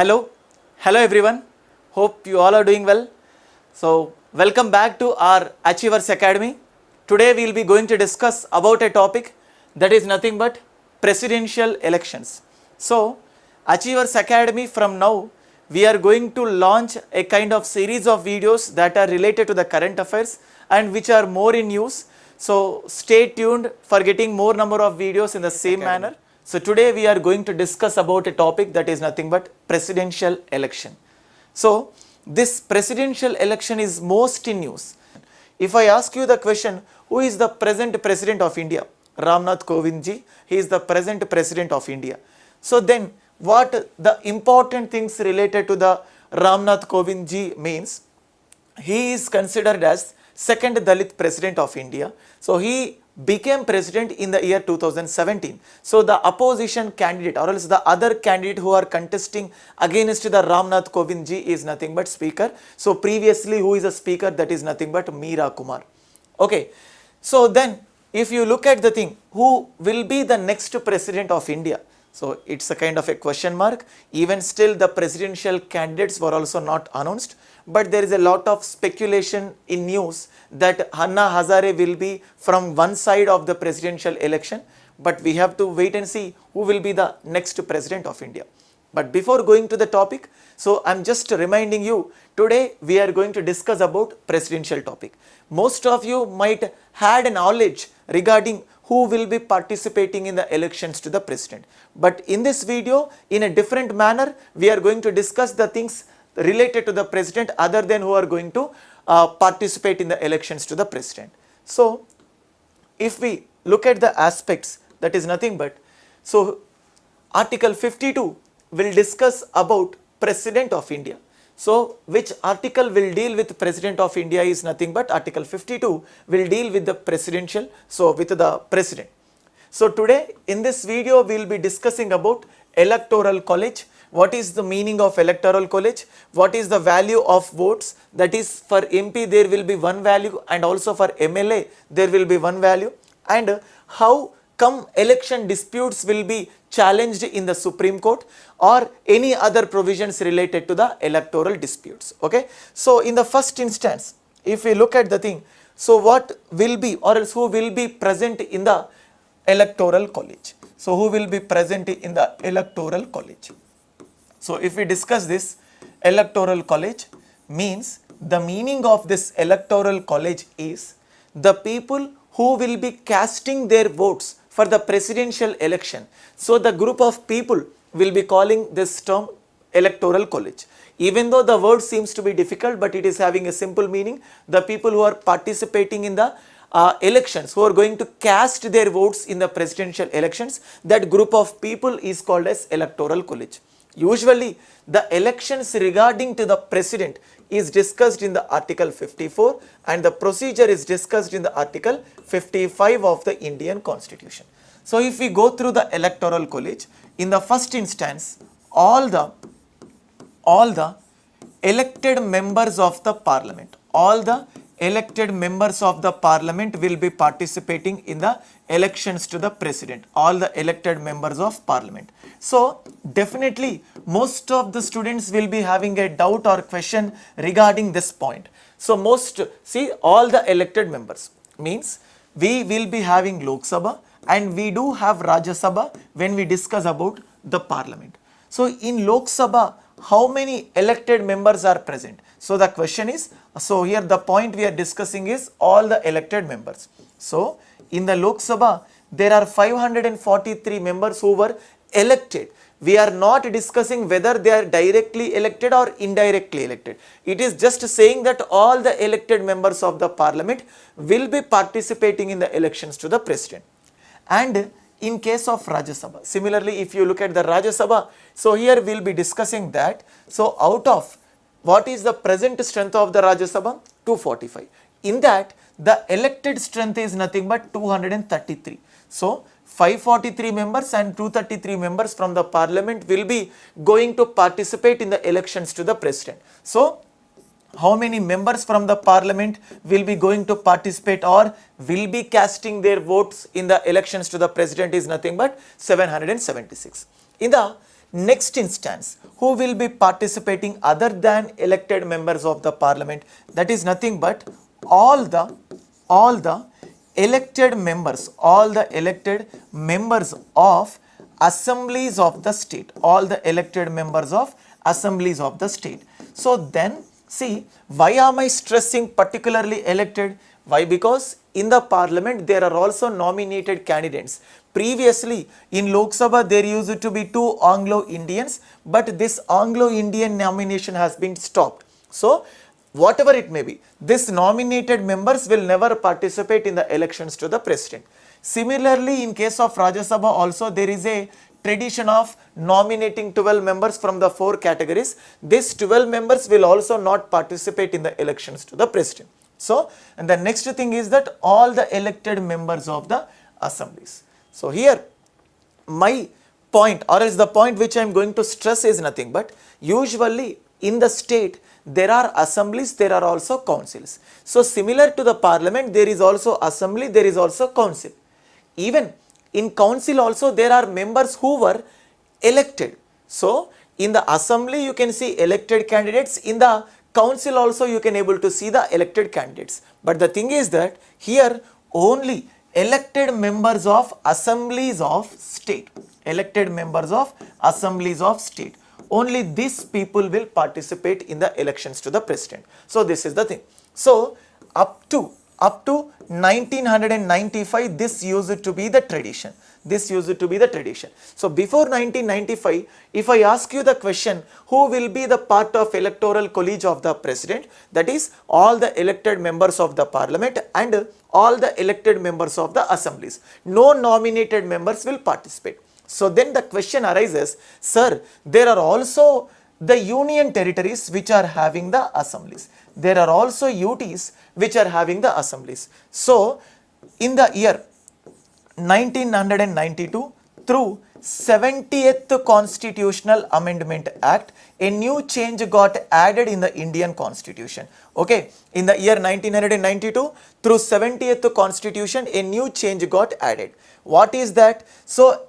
Hello, hello everyone. Hope you all are doing well. So, welcome back to our Achievers Academy. Today we will be going to discuss about a topic that is nothing but presidential elections. So, Achievers Academy from now we are going to launch a kind of series of videos that are related to the current affairs and which are more in use. So, stay tuned for getting more number of videos in the same manner. So, today we are going to discuss about a topic that is nothing but presidential election. So, this presidential election is most in news. If I ask you the question, who is the present president of India? Ramnath Kovind ji, he is the present president of India. So then, what the important things related to the Ramnath Kovind ji means? He is considered as second Dalit president of India. So he became president in the year 2017. So the opposition candidate or else the other candidate who are contesting against the Ramnath Kovind ji is nothing but speaker. So previously who is a speaker that is nothing but Meira Kumar. Okay. So then if you look at the thing who will be the next president of India? So it's a kind of a question mark. Even still the presidential candidates were also not announced. But there is a lot of speculation in news that Anna Hazare will be from one side of the presidential election. But we have to wait and see who will be the next president of India. But before going to the topic, so I'm just reminding you, today we are going to discuss about presidential topic. Most of you might had a knowledge regarding who will be participating in the elections to the president. But in this video, in a different manner, we are going to discuss the things related to the president other than who are going to uh, participate in the elections to the president. So, if we look at the aspects that is nothing but, so article 52 will discuss about president of India. So, which article will deal with president of India is nothing but article 52 will deal with the presidential, so with the president. So, today in this video we will be discussing about electoral college, what is the meaning of electoral college, what is the value of votes that is for MP there will be one value and also for MLA there will be one value and how come election disputes will be challenged in the Supreme Court or any other provisions related to the electoral disputes. Okay. So, in the first instance, if we look at the thing, so what will be or else who will be present in the electoral college? So, who will be present in the electoral college? So, if we discuss this electoral college means the meaning of this electoral college is the people who will be casting their votes for the presidential election. So, the group of people will be calling this term electoral college. Even though the word seems to be difficult, but it is having a simple meaning. The people who are participating in the uh, elections, who are going to cast their votes in the presidential elections, that group of people is called as electoral college. Usually, the elections regarding to the president is discussed in the article 54 and the procedure is discussed in the article 55 of the Indian constitution. So, if we go through the electoral college, in the first instance, all the, all the elected members of the parliament, all the elected members of the parliament will be participating in the elections to the president, all the elected members of parliament. So, definitely most of the students will be having a doubt or question regarding this point. So, most see all the elected members means we will be having Lok Sabha and we do have Rajya Sabha when we discuss about the parliament. So, in Lok Sabha how many elected members are present? So, the question is, so here the point we are discussing is all the elected members. So, in the Lok Sabha, there are 543 members who were elected. We are not discussing whether they are directly elected or indirectly elected. It is just saying that all the elected members of the parliament will be participating in the elections to the president. And in case of Rajya Sabha, similarly if you look at the Rajya Sabha, so here we will be discussing that. So out of what is the present strength of the Rajya Sabha? 245. In that the elected strength is nothing but 233. So 543 members and 233 members from the parliament will be going to participate in the elections to the president. So how many members from the parliament will be going to participate or will be casting their votes in the elections to the president is nothing but 776. In the next instance, who will be participating other than elected members of the parliament? That is nothing but all the, all the elected members, all the elected members of assemblies of the state, all the elected members of assemblies of the state. So then see why am I stressing particularly elected? Why? Because in the parliament there are also nominated candidates. Previously in Lok Sabha there used to be two Anglo-Indians but this Anglo-Indian nomination has been stopped. So whatever it may be, this nominated members will never participate in the elections to the president. Similarly, in case of Rajya Sabha also there is a tradition of nominating 12 members from the four categories. These 12 members will also not participate in the elections to the president. So, and the next thing is that all the elected members of the assemblies. So, here my point or else the point which I am going to stress is nothing but usually in the state there are assemblies, there are also councils. So, similar to the parliament there is also assembly, there is also council. Even in council also there are members who were elected. So, in the assembly you can see elected candidates, in the council also you can able to see the elected candidates. But the thing is that here only elected members of assemblies of state, elected members of assemblies of state, only these people will participate in the elections to the president. So, this is the thing. So, up to up to 1995 this used to be the tradition. This used to be the tradition. So before 1995 if i ask you the question who will be the part of electoral college of the president? That is all the elected members of the parliament and all the elected members of the assemblies. No nominated members will participate. So then the question arises sir there are also the union territories which are having the assemblies there are also UTs which are having the assemblies. So, in the year 1992 through 70th Constitutional Amendment Act, a new change got added in the Indian Constitution. Okay, in the year 1992 through 70th Constitution, a new change got added. What is that? So,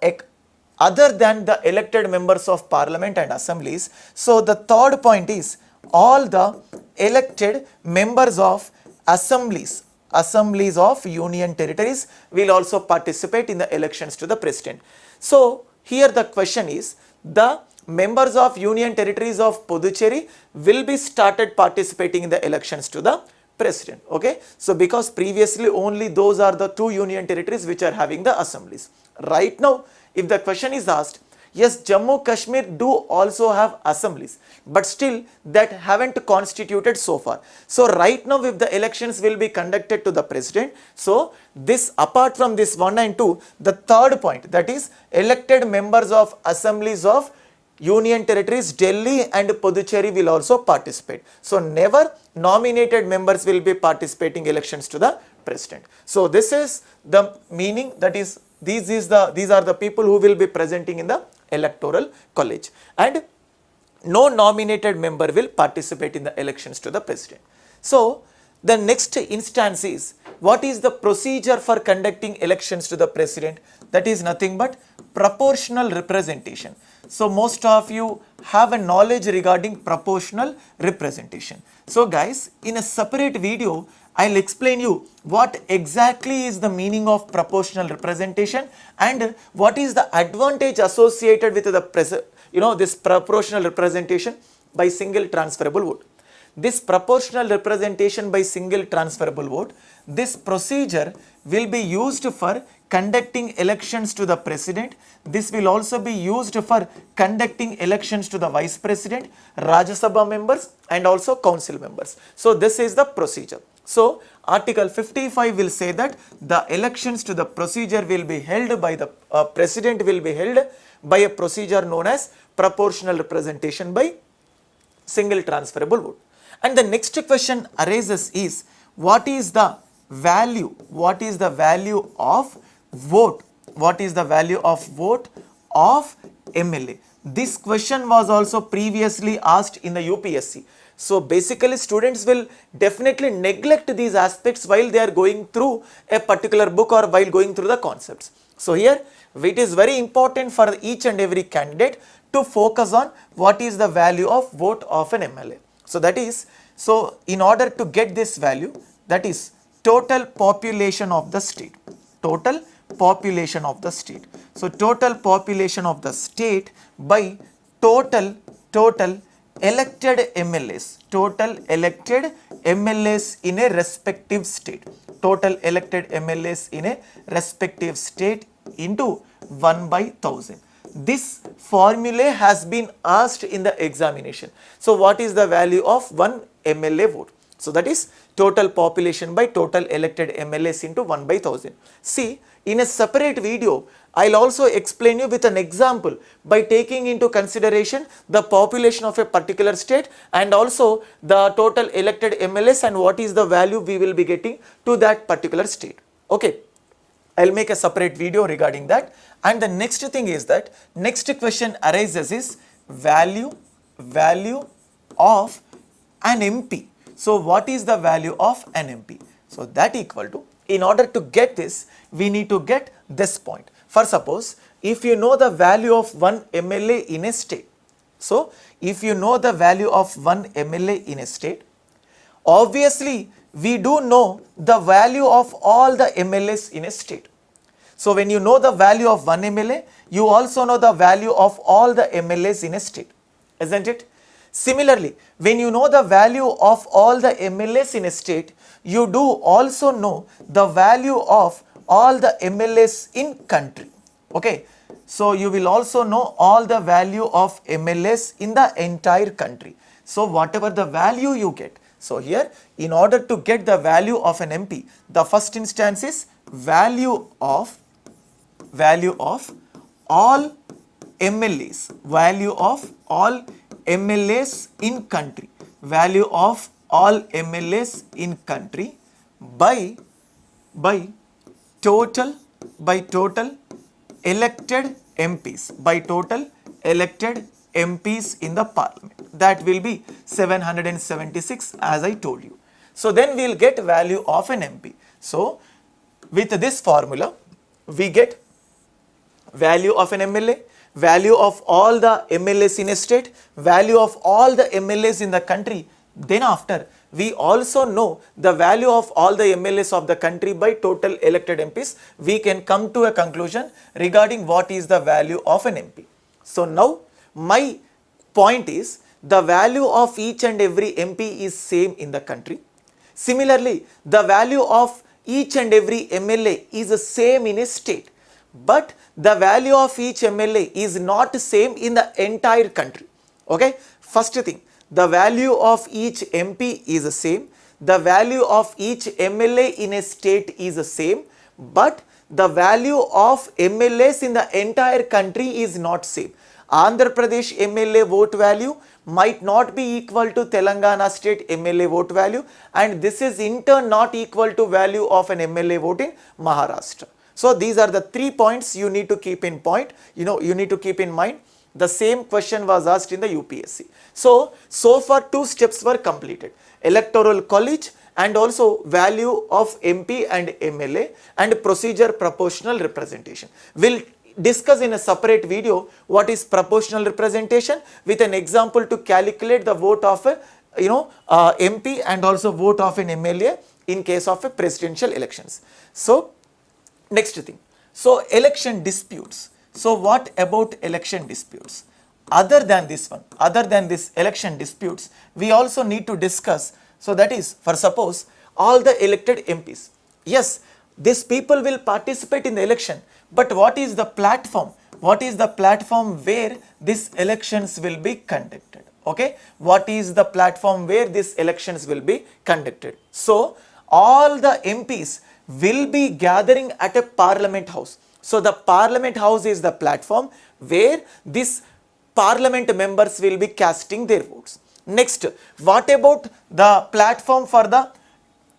other than the elected members of parliament and assemblies, so the third point is all the elected members of assemblies assemblies of union territories will also participate in the elections to the president. So, here the question is the members of union territories of Puducherry will be started participating in the elections to the president okay so because previously only those are the two union territories which are having the assemblies right now if the question is asked Yes, Jammu Kashmir do also have assemblies, but still that haven't constituted so far. So right now if the elections will be conducted to the president, so this apart from this 1 and 2, the third point that is elected members of assemblies of Union territories, Delhi and Puducherry will also participate. So never nominated members will be participating elections to the president. So this is the meaning that is these is the these are the people who will be presenting in the electoral college and no nominated member will participate in the elections to the president. So, the next instance is what is the procedure for conducting elections to the president that is nothing but proportional representation. So, most of you have a knowledge regarding proportional representation. So, guys in a separate video I will explain you what exactly is the meaning of proportional representation and what is the advantage associated with the you know this proportional representation by single transferable vote. This proportional representation by single transferable vote, this procedure will be used for conducting elections to the president. This will also be used for conducting elections to the vice president, Rajya Sabha members and also council members. So, this is the procedure. So, article 55 will say that the elections to the procedure will be held by the uh, president will be held by a procedure known as proportional representation by single transferable vote. And the next question arises is what is the value, what is the value of vote, what is the value of vote of MLA. This question was also previously asked in the UPSC. So basically students will definitely neglect these aspects while they are going through a particular book or while going through the concepts. So here it is very important for each and every candidate to focus on what is the value of vote of an MLA. So that is, so in order to get this value that is total population of the state, total population of the state. So total population of the state by total, total elected MLAs, total elected MLAs in a respective state, total elected MLAs in a respective state into 1 by 1000. This formula has been asked in the examination. So what is the value of one MLA vote? So that is total population by total elected MLAs into 1 by 1000. See, in a separate video, I'll also explain you with an example by taking into consideration the population of a particular state and also the total elected MLAs and what is the value we will be getting to that particular state. Okay. I'll make a separate video regarding that. And the next thing is that next question arises is value, value of an MP. So what is the value of NMP? So that equal to, in order to get this, we need to get this point. For suppose, if you know the value of one MLA in a state, so if you know the value of one MLA in a state, obviously we do know the value of all the MLAs in a state. So when you know the value of one MLA, you also know the value of all the MLAs in a state, isn't it? Similarly, when you know the value of all the MLAs in a state, you do also know the value of all the MLAs in country. Okay. So you will also know all the value of MLAs in the entire country. So whatever the value you get. So here in order to get the value of an MP, the first instance is value of value of all MLAs, value of all MLAs in country, value of all MLAs in country by, by total, by total elected MPs, by total elected MPs in the parliament. That will be 776 as I told you. So then we will get value of an MP. So with this formula, we get value of an MLA, value of all the MLAs in a state, value of all the MLAs in the country. Then after, we also know the value of all the MLAs of the country by total elected MPs. We can come to a conclusion regarding what is the value of an MP. So now, my point is the value of each and every MP is same in the country. Similarly, the value of each and every MLA is the same in a state but the value of each MLA is not same in the entire country. Okay. First thing, the value of each MP is the same, the value of each MLA in a state is the same, but the value of MLAs in the entire country is not same. Andhra Pradesh MLA vote value might not be equal to Telangana state MLA vote value and this is in turn not equal to value of an MLA vote in Maharashtra. So these are the three points you need to keep in point, you know, you need to keep in mind. The same question was asked in the UPSC. So, so far two steps were completed, electoral college and also value of MP and MLA and procedure proportional representation. We'll discuss in a separate video what is proportional representation with an example to calculate the vote of a you know uh, MP and also vote of an MLA in case of a presidential elections. So, Next thing. So election disputes. So what about election disputes? Other than this one, other than this election disputes, we also need to discuss. So that is for suppose all the elected MPs. Yes, these people will participate in the election, but what is the platform? What is the platform where these elections will be conducted? Okay, what is the platform where these elections will be conducted? So all the MPs will be gathering at a parliament house. So the parliament house is the platform where this parliament members will be casting their votes. Next, what about the platform for the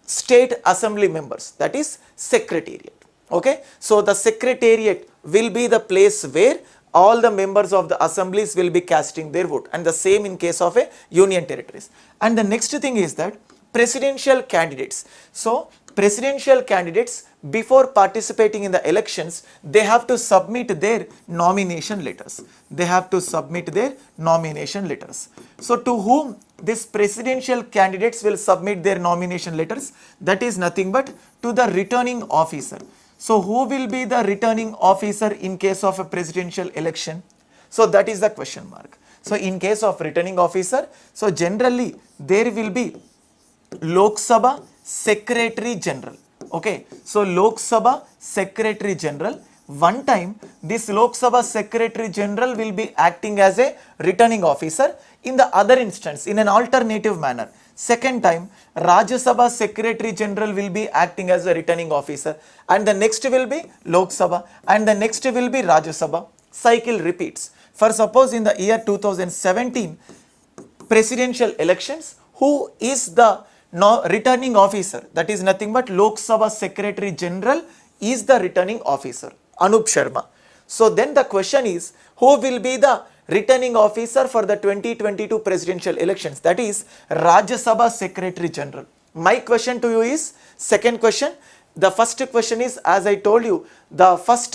state assembly members that is secretariat. Okay. So the secretariat will be the place where all the members of the assemblies will be casting their vote and the same in case of a union territories. And the next thing is that presidential candidates. So presidential candidates before participating in the elections they have to submit their nomination letters. They have to submit their nomination letters. So to whom this presidential candidates will submit their nomination letters that is nothing but to the returning officer. So who will be the returning officer in case of a presidential election? So that is the question mark. So in case of returning officer so generally there will be Lok Sabha Secretary General. Okay, so Lok Sabha Secretary General. One time, this Lok Sabha Secretary General will be acting as a returning officer. In the other instance, in an alternative manner, second time, Rajya Sabha Secretary General will be acting as a returning officer, and the next will be Lok Sabha, and the next will be Rajya Sabha. Cycle repeats. For suppose in the year 2017 presidential elections, who is the no returning officer that is nothing but Lok Sabha Secretary General is the returning officer Anup Sharma. So then the question is who will be the returning officer for the 2022 presidential elections that is Rajya Sabha Secretary General. My question to you is second question the first question is as I told you the first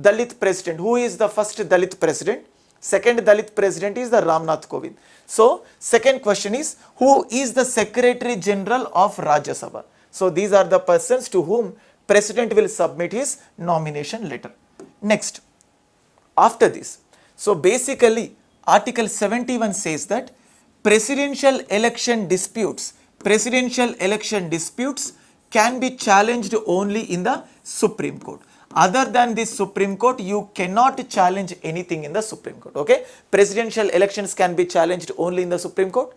Dalit president who is the first Dalit president second Dalit president is the Ramnath Kovind. So, second question is who is the Secretary General of Rajya Sabha? So, these are the persons to whom President will submit his nomination letter. Next, after this, so basically Article 71 says that presidential election disputes, presidential election disputes can be challenged only in the Supreme Court other than the Supreme Court, you cannot challenge anything in the Supreme Court. Okay, presidential elections can be challenged only in the Supreme Court,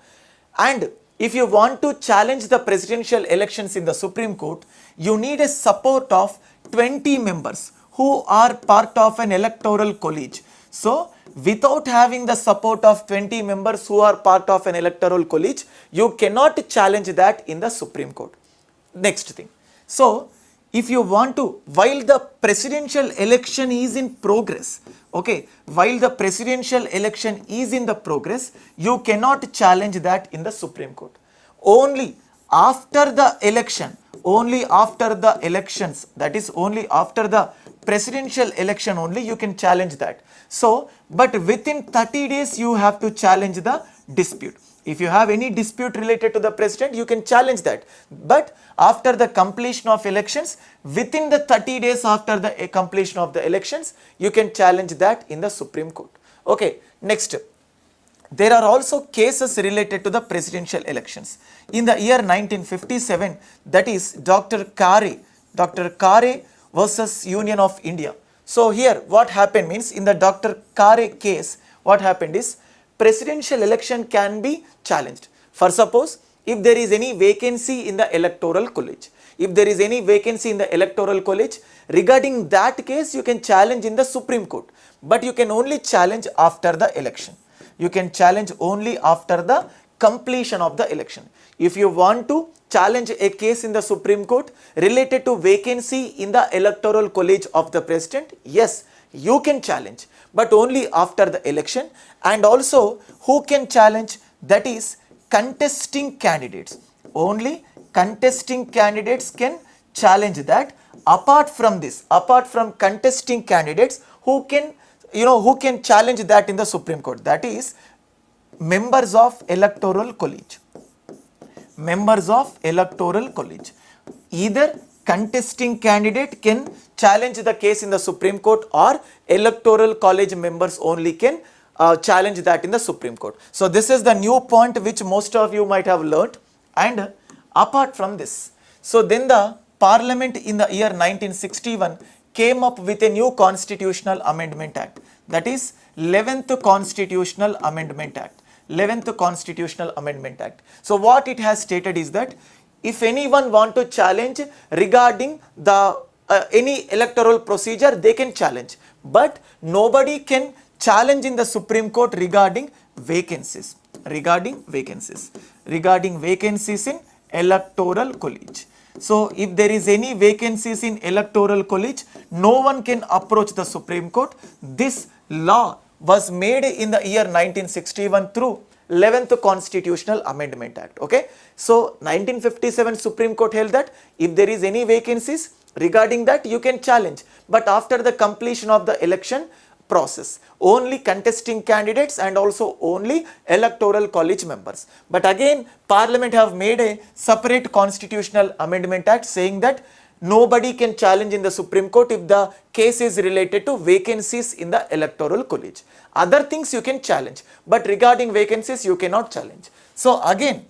and if you want to challenge the presidential elections in the Supreme Court, you need a support of 20 members who are part of an electoral college. So, without having the support of 20 members who are part of an electoral college, you cannot challenge that in the Supreme Court. Next thing. So, if you want to while the presidential election is in progress okay while the presidential election is in the progress you cannot challenge that in the supreme court. Only after the election only after the elections that is only after the presidential election only you can challenge that. So but within 30 days you have to challenge the dispute if you have any dispute related to the president, you can challenge that. But after the completion of elections, within the 30 days after the eh, completion of the elections, you can challenge that in the Supreme Court. Okay, next. There are also cases related to the presidential elections. In the year 1957, that is Dr. Khare, Dr. Khare versus Union of India. So here what happened means in the Dr. Khare case, what happened is presidential election can be challenged. For suppose, if there is any vacancy in the electoral college, if there is any vacancy in the electoral college, regarding that case you can challenge in the Supreme Court, but you can only challenge after the election. You can challenge only after the completion of the election. If you want to challenge a case in the Supreme Court related to vacancy in the electoral college of the president, yes, you can challenge but only after the election. And also who can challenge? That is contesting candidates. Only contesting candidates can challenge that. Apart from this, apart from contesting candidates who can you know who can challenge that in the Supreme Court? That is members of electoral college. Members of electoral college. Either contesting candidate can challenge the case in the Supreme Court or electoral college members only can uh, challenge that in the Supreme Court. So this is the new point which most of you might have learnt. And apart from this, so then the parliament in the year 1961 came up with a new constitutional amendment act. That is 11th constitutional amendment act. 11th constitutional amendment act. So what it has stated is that if anyone want to challenge regarding the uh, any electoral procedure they can challenge. But nobody can challenge in the supreme court regarding vacancies regarding vacancies regarding vacancies in electoral college. So if there is any vacancies in electoral college no one can approach the supreme court. This law was made in the year 1961 through 11th Constitutional Amendment Act. Okay. So 1957 Supreme Court held that if there is any vacancies regarding that you can challenge. But after the completion of the election process, only contesting candidates and also only electoral college members. But again Parliament have made a separate Constitutional Amendment Act saying that nobody can challenge in the Supreme Court if the case is related to vacancies in the electoral college. Other things you can challenge, but regarding vacancies you cannot challenge. So again,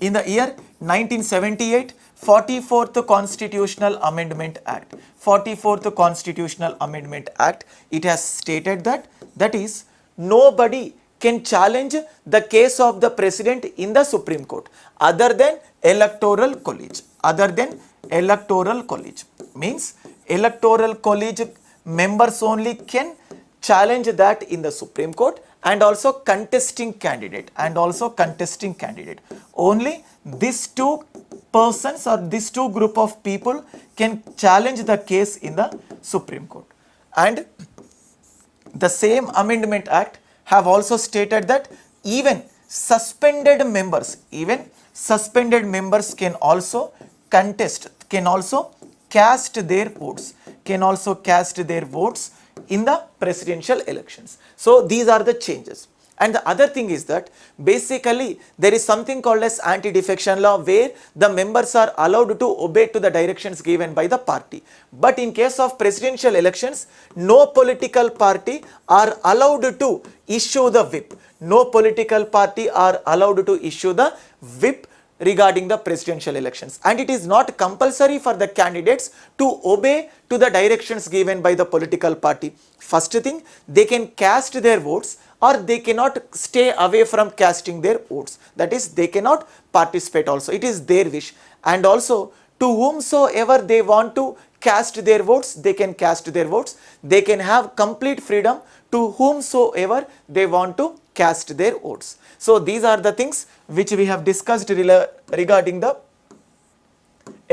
in the year 1978, 44th Constitutional Amendment Act, 44th Constitutional Amendment Act, it has stated that, that is, nobody can challenge the case of the president in the Supreme Court other than electoral college, other than electoral college means electoral college members only can challenge that in the Supreme Court and also contesting candidate and also contesting candidate. Only these two persons or these two group of people can challenge the case in the Supreme Court. And the same Amendment Act have also stated that even suspended members, even suspended members can also contest, can also cast their votes, can also cast their votes in the presidential elections. So these are the changes. And the other thing is that basically there is something called as anti-defection law where the members are allowed to obey to the directions given by the party. But in case of presidential elections, no political party are allowed to issue the whip. No political party are allowed to issue the whip regarding the presidential elections. And it is not compulsory for the candidates to obey to the directions given by the political party. First thing they can cast their votes or they cannot stay away from casting their votes. That is they cannot participate also. It is their wish. And also to whomsoever they want to cast their votes they can cast their votes. They can have complete freedom to whomsoever they want to cast their votes. So these are the things which we have discussed regarding the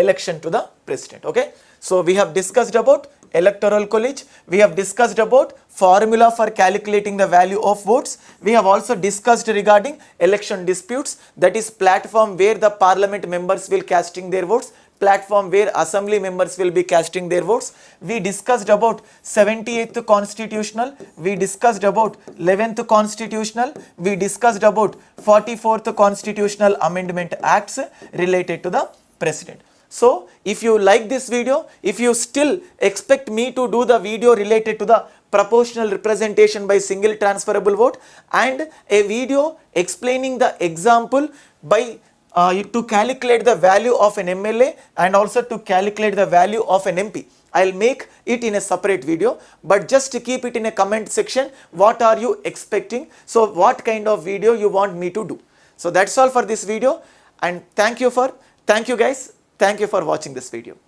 election to the president. Okay. So we have discussed about electoral college, we have discussed about formula for calculating the value of votes, we have also discussed regarding election disputes that is platform where the parliament members will casting their votes platform where assembly members will be casting their votes. We discussed about 78th constitutional, we discussed about 11th constitutional, we discussed about 44th constitutional amendment acts related to the president. So, if you like this video, if you still expect me to do the video related to the proportional representation by single transferable vote and a video explaining the example by uh, to calculate the value of an MLA and also to calculate the value of an MP. I'll make it in a separate video, but just to keep it in a comment section, what are you expecting? So what kind of video you want me to do? So that's all for this video and thank you for, thank you guys, thank you for watching this video.